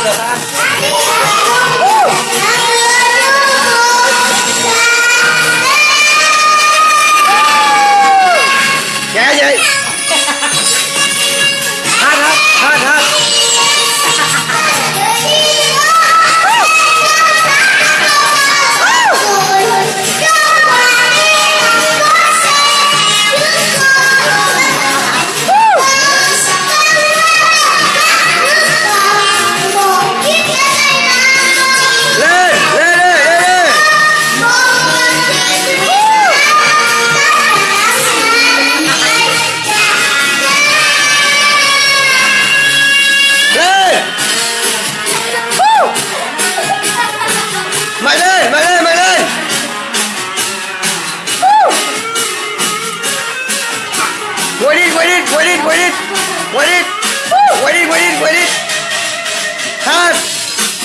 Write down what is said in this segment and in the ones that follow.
一百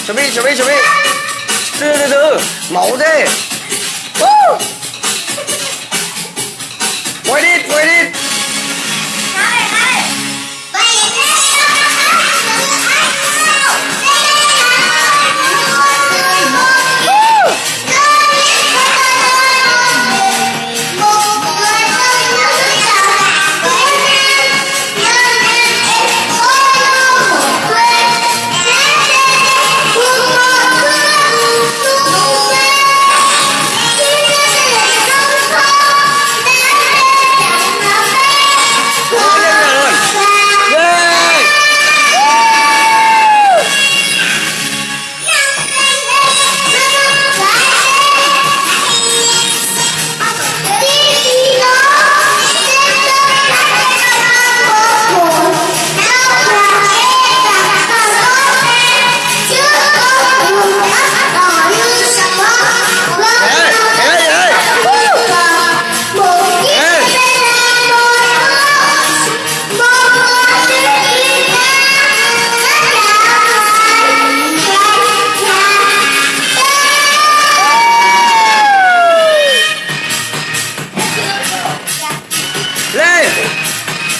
小妹，小妹，小妹，走走走，毛在，哦，快点，快点。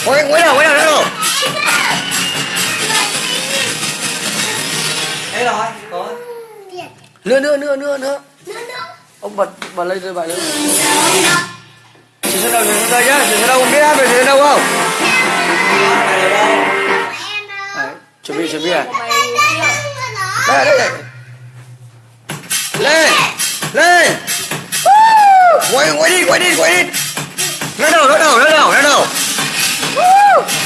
Quay quay đầu quay đầu quay đầu Thế rồi, có. Nữa nữa nữa nữa nữa ông bật bật lên rồi bài lên chuyển sang đầu chuyển sang đây nhá chuyển sang đâu không biết hát về chuyển sang đâu không? Đấy chuẩn bị chuẩn bị à đây đây đây. Lên lên. Quay quay đi quay đi quay đi. Lên đầu lên đầu lên đầu lên đầu Woo!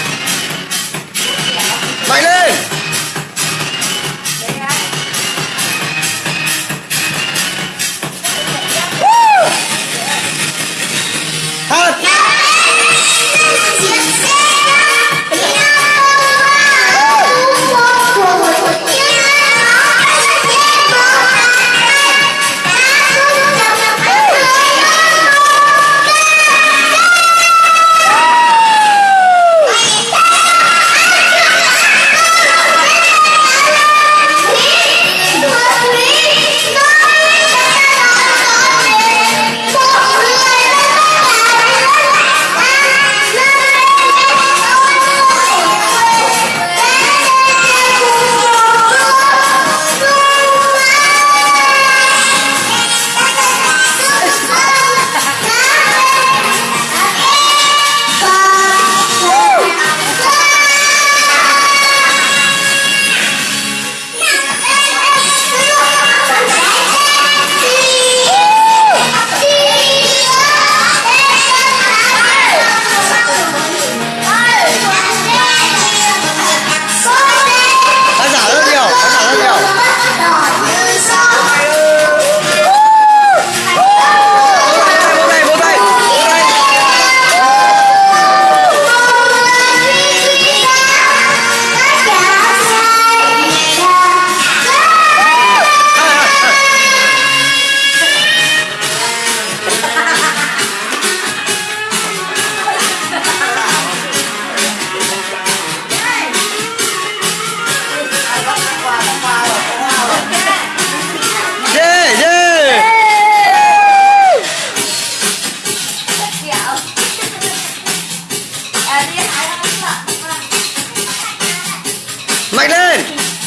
Mày lên!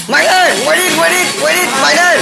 Mày lên! Quay đi quay đi quay đi! Mạnh lên!